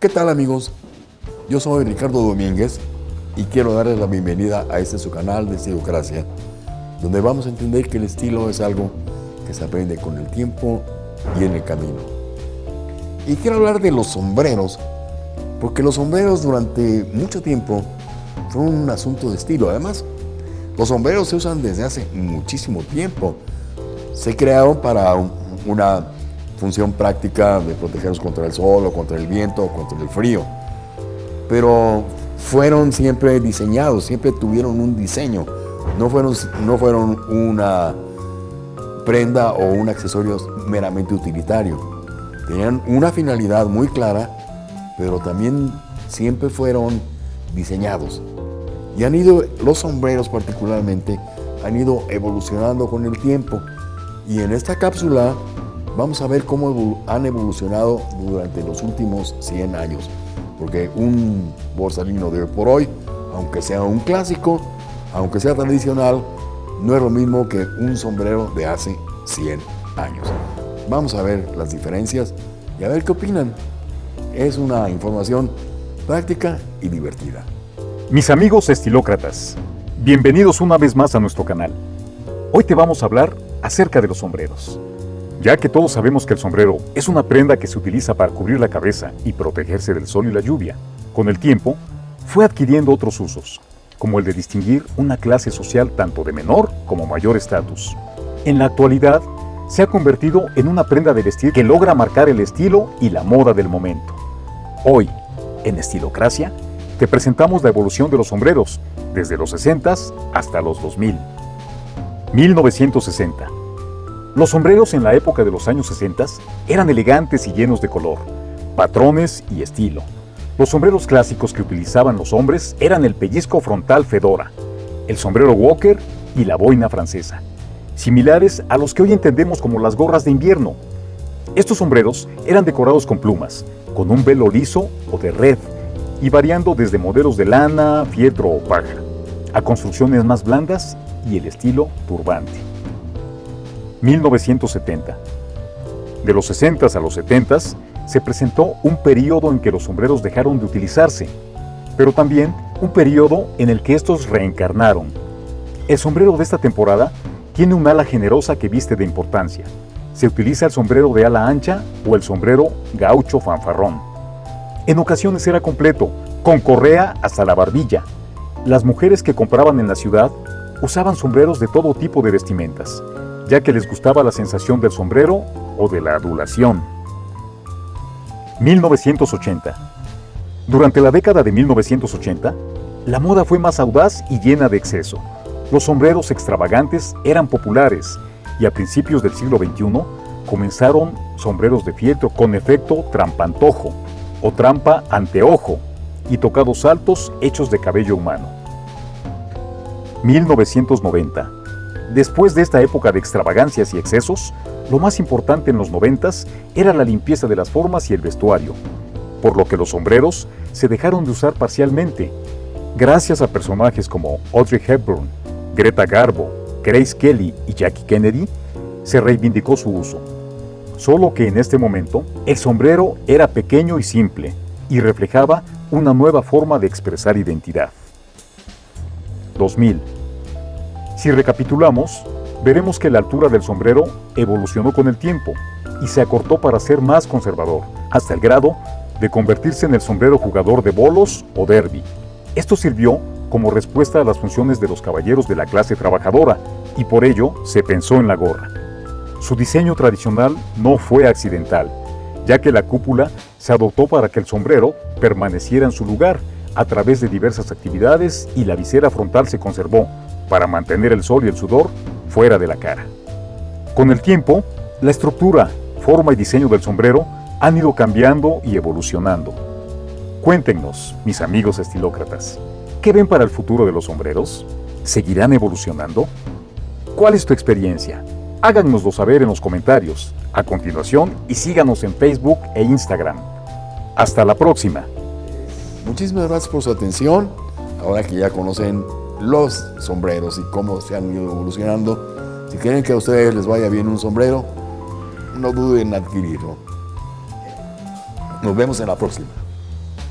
¿Qué tal amigos? Yo soy Ricardo Domínguez y quiero darles la bienvenida a este su canal de Estilocracia, donde vamos a entender que el estilo es algo que se aprende con el tiempo y en el camino. Y quiero hablar de los sombreros, porque los sombreros durante mucho tiempo fueron un asunto de estilo. Además, los sombreros se usan desde hace muchísimo tiempo. Se crearon para una función práctica de protegernos contra el sol o contra el viento o contra el frío. Pero fueron siempre diseñados, siempre tuvieron un diseño. No fueron, no fueron una prenda o un accesorio meramente utilitario. Tenían una finalidad muy clara, pero también siempre fueron diseñados. Y han ido, los sombreros particularmente, han ido evolucionando con el tiempo. Y en esta cápsula vamos a ver cómo han evolucionado durante los últimos 100 años. Porque un borsalino de hoy por hoy, aunque sea un clásico, aunque sea tradicional, no es lo mismo que un sombrero de hace 100 años. Vamos a ver las diferencias y a ver qué opinan. Es una información práctica y divertida. Mis amigos estilócratas, bienvenidos una vez más a nuestro canal. Hoy te vamos a hablar acerca de los sombreros. Ya que todos sabemos que el sombrero es una prenda que se utiliza para cubrir la cabeza y protegerse del sol y la lluvia, con el tiempo fue adquiriendo otros usos, como el de distinguir una clase social tanto de menor como mayor estatus. En la actualidad, se ha convertido en una prenda de vestir que logra marcar el estilo y la moda del momento. Hoy, en Estilocracia, te presentamos la evolución de los sombreros, desde los 60 hasta los 2000. 1960 los sombreros en la época de los años 60 eran elegantes y llenos de color, patrones y estilo. Los sombreros clásicos que utilizaban los hombres eran el pellizco frontal fedora, el sombrero Walker y la boina francesa, similares a los que hoy entendemos como las gorras de invierno. Estos sombreros eran decorados con plumas, con un velo liso o de red, y variando desde modelos de lana, fieltro o paja, a construcciones más blandas y el estilo turbante. 1970. De los 60 a los 70 se presentó un periodo en que los sombreros dejaron de utilizarse, pero también un periodo en el que estos reencarnaron. El sombrero de esta temporada tiene un ala generosa que viste de importancia. Se utiliza el sombrero de ala ancha o el sombrero gaucho fanfarrón. En ocasiones era completo, con correa hasta la barbilla. Las mujeres que compraban en la ciudad usaban sombreros de todo tipo de vestimentas, ya que les gustaba la sensación del sombrero o de la adulación. 1980. Durante la década de 1980, la moda fue más audaz y llena de exceso. Los sombreros extravagantes eran populares y a principios del siglo XXI comenzaron sombreros de fieltro con efecto trampantojo o trampa anteojo y tocados altos hechos de cabello humano. 1990. Después de esta época de extravagancias y excesos, lo más importante en los noventas era la limpieza de las formas y el vestuario, por lo que los sombreros se dejaron de usar parcialmente. Gracias a personajes como Audrey Hepburn, Greta Garbo, Grace Kelly y Jackie Kennedy, se reivindicó su uso. Solo que en este momento, el sombrero era pequeño y simple, y reflejaba una nueva forma de expresar identidad. 2000 si recapitulamos, veremos que la altura del sombrero evolucionó con el tiempo y se acortó para ser más conservador, hasta el grado de convertirse en el sombrero jugador de bolos o derby. Esto sirvió como respuesta a las funciones de los caballeros de la clase trabajadora y por ello se pensó en la gorra. Su diseño tradicional no fue accidental, ya que la cúpula se adoptó para que el sombrero permaneciera en su lugar a través de diversas actividades y la visera frontal se conservó, para mantener el sol y el sudor fuera de la cara. Con el tiempo, la estructura, forma y diseño del sombrero han ido cambiando y evolucionando. Cuéntenos, mis amigos estilócratas, ¿qué ven para el futuro de los sombreros? ¿Seguirán evolucionando? ¿Cuál es tu experiencia? Háganoslo saber en los comentarios, a continuación, y síganos en Facebook e Instagram. Hasta la próxima. Muchísimas gracias por su atención. Ahora que ya conocen los sombreros y cómo se han ido evolucionando. Si quieren que a ustedes les vaya bien un sombrero, no duden en adquirirlo. Nos vemos en la próxima.